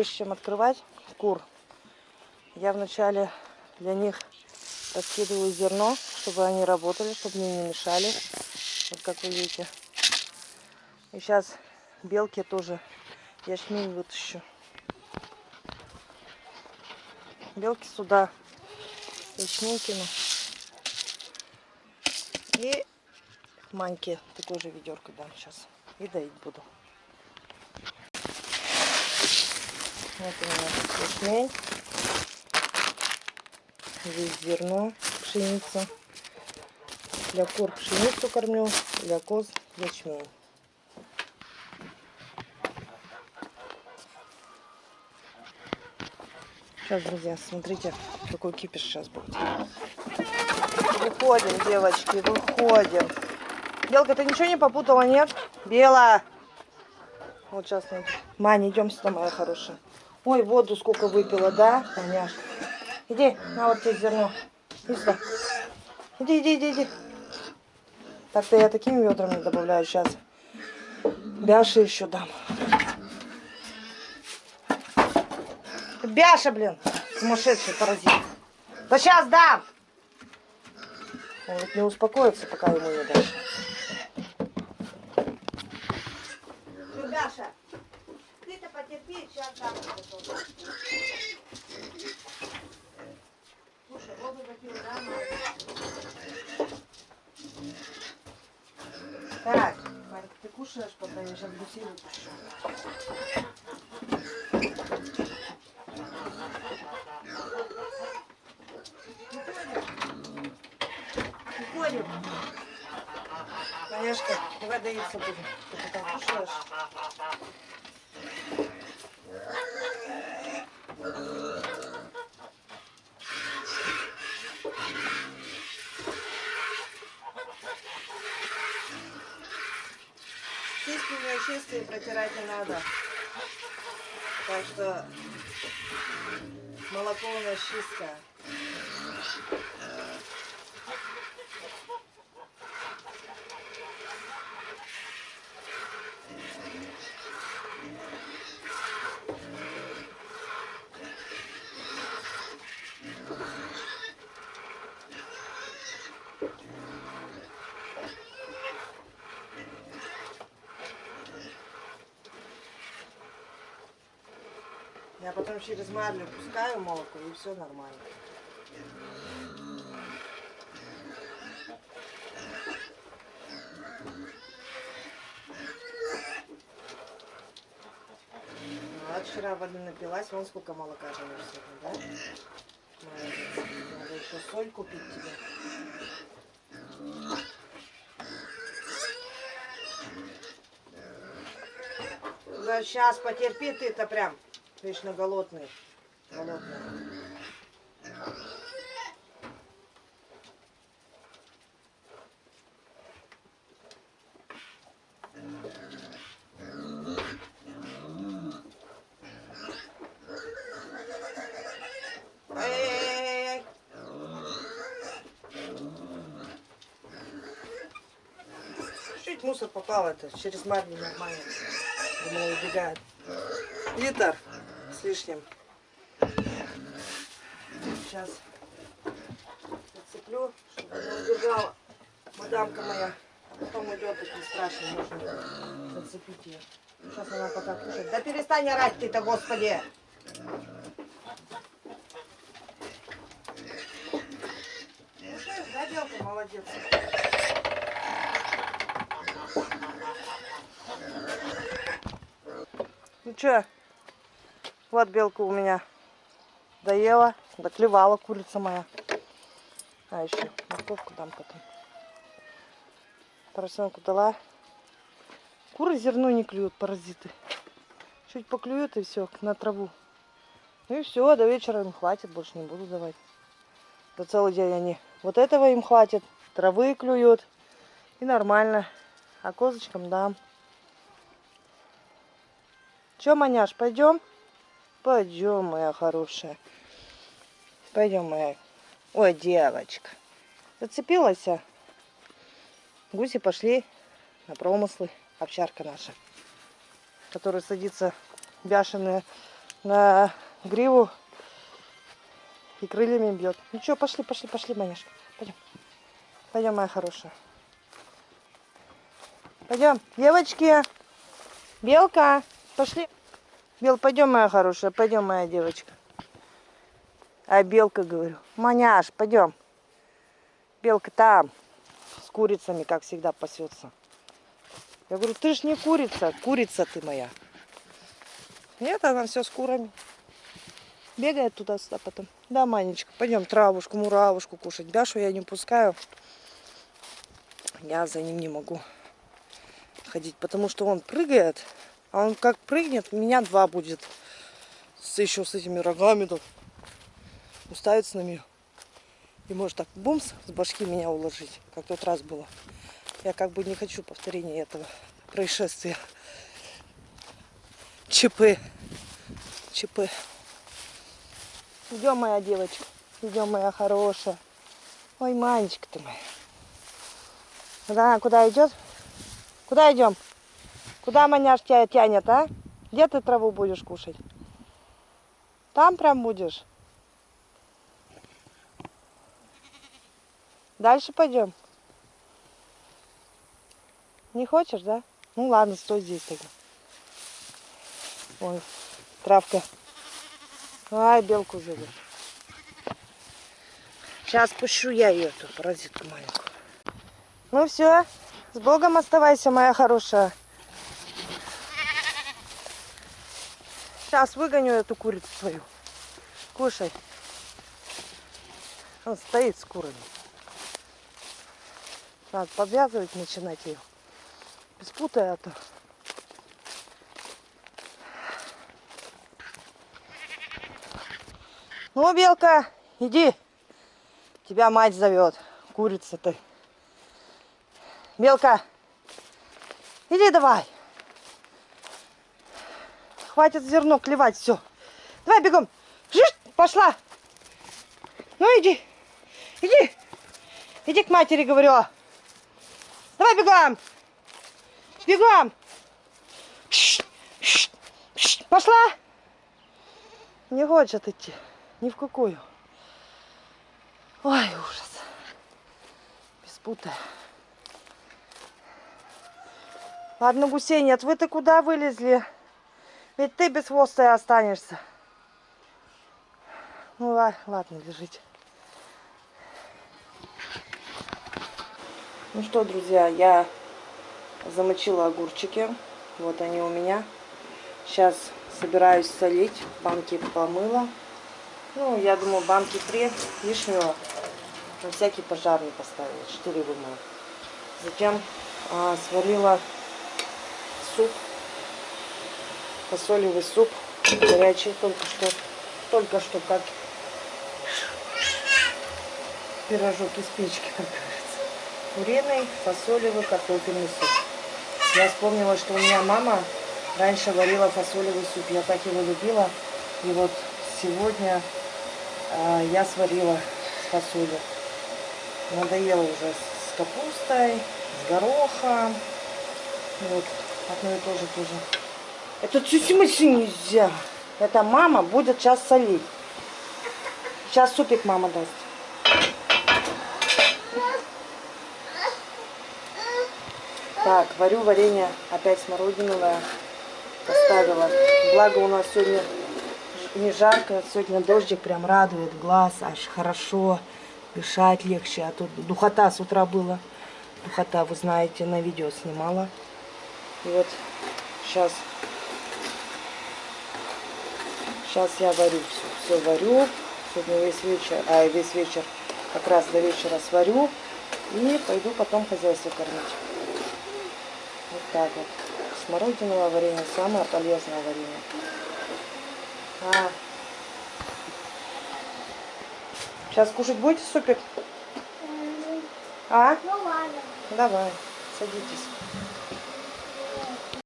чем открывать кур, я вначале для них раскидываю зерно, чтобы они работали, чтобы мне не мешали. Вот как вы видите. И сейчас белки тоже ячмень вытащу. Белки сюда ячмень кину. И маньке такой же ведерко дам сейчас. И доить буду. Вот у меня ячмень. Здесь зерно, пшеница. Для кур пшеницу кормлю, для коз ячмень. Сейчас, друзья, смотрите, какой кипиш сейчас будет. Выходим, девочки, выходим. Белка, ты ничего не попутала, нет? Бела! Вот сейчас. Маня, идем сюда, моя хорошая. Ой, воду сколько выпила, да, Маняшка? Иди, на вот тебе зерно. Иди сюда. Иди, иди, иди, иди. Так-то я такими ведрами добавляю сейчас. Бяши еще дам. Бяша, блин, сумасшедший паразит. Да сейчас дам! Он вот не успокоится, пока ему не дашь. Бяша, ты-то потерпи, сейчас дам. Слушай, воду допил, да, Так, Марик, ты кушаешь, пока я сейчас выпущу. Уходим. Конечно, давай доиться будем. Ты пока кушаешь. У меня чистые, протирать не надо. Так что молоко у нас чистое. Я потом через марлю пускаю молоко и все нормально. Ну, а вчера воды напилась, вон сколько молока живешь сегодня, да? Надо еще соль купить тебе. Да сейчас потерпи ты-то прям. Вечно голодный. Голодный. Чуть мусор попал это, через марлю нормально. Думаю, убегает. Литр с лишним. Сейчас зацеплю, чтобы не убегала мадамка моя. А потом идет, так не страшно, можно зацепить ее. Сейчас она пока кушает. Да перестань орать ты-то, господи! Кушаешь, да, белка? Молодец. Ну что, вот белка у меня доела, доклевала курица моя. А еще морковку дам потом. Поросенку дала. Куры зерно не клюют, паразиты. Чуть поклюют и все, на траву. Ну и все, до вечера им хватит, больше не буду давать. Да целый день они. Вот этого им хватит. Травы клюют. И нормально. А козочкам дам. Че, маняш, пойдем? Пойдем, моя хорошая. Пойдем, моя. Ой, девочка. Зацепилась? а? Гуси пошли на промыслы. Овчарка наша. Которая садится бяшеная на гриву и крыльями бьет. Ну что, пошли, пошли, пошли, Маняшка. Пойдем. Пойдем, моя хорошая. Пойдем. Девочки. Белка. Пошли. Бел, пойдем, моя хорошая. Пойдем, моя девочка. А белка, говорю. Маняш, пойдем. Белка там. С курицами, как всегда, пасется. Я говорю, ты ж не курица. Курица ты моя. Нет, она все с курами. Бегает туда-сюда потом. Да, Манечка, пойдем травушку, муравушку кушать. Бяшу я не пускаю. Я за ним не могу ходить, потому что он прыгает. А он как прыгнет, меня два будет. С, еще с этими рогами тут. Уставится на меня. И может так бумс с башки меня уложить, как тот раз было. Я как бы не хочу повторения этого происшествия. ЧП. ЧП. Идем, моя девочка. Идем, моя хорошая. Ой, Манечка ты моя. Да, куда идет? Куда идем? Куда маняш тебя тянет, а? Где ты траву будешь кушать? Там прям будешь? Дальше пойдем. Не хочешь, да? Ну ладно, стой здесь тогда. Ой, травка. Ай, белку зовет. Сейчас пущу я ее, эту паразитку маленькую. Ну все, с Богом оставайся, моя хорошая. Сейчас выгоню эту курицу свою. Кушай. Он стоит с курами. Надо подвязывать, начинать ее. Беспутай, а то. Ну, белка, иди. Тебя мать зовет. Курица ты. Белка, иди давай. Хватит зерно клевать, все. Давай бегом. Жишь, пошла. Ну иди. Иди. Иди к матери, говорю. Давай бегом. Бегом. Пошла. Не хочет идти. Ни в какую. Ой, ужас. Беспутая. Ладно, гусей нет. Вы-то куда вылезли? Ведь ты без хвоста и останешься. Ну ладно, лежите. Ну что, друзья, я замочила огурчики. Вот они у меня. Сейчас собираюсь солить. Банки помыла. Ну, я думаю, банки три лишнего на всякий пожарный поставила. Четыре вымыла. Затем а, сварила суп. Фасолевый суп. Горячий только что. Только что как пирожок из печки, как говорится. Куриный, фасолевый, картофельный суп. Я вспомнила, что у меня мама раньше варила фасолевый суп. Я так его любила. И вот сегодня а, я сварила фасолью. Надоело уже с капустой, с горохом. Вот, одно и то же тоже. Это чуть мысли нельзя. Это мама будет сейчас солить. Сейчас супик мама даст. Так, варю варенье опять смородиновое. Поставила. Благо у нас сегодня не жарко. Сегодня дождик прям радует глаз, аж хорошо. Дышать легче. А тут духота с утра была. Духота, вы знаете, на видео снимала. И вот сейчас, сейчас я варю все. Все варю. Сегодня весь вечер, а весь вечер как раз до вечера сварю. И пойду потом хозяйство кормить. Вот так вот. Смородиновое варенье самое полезное варенье. А. Сейчас кушать будете супик? А? Ну ладно. Давай, садитесь.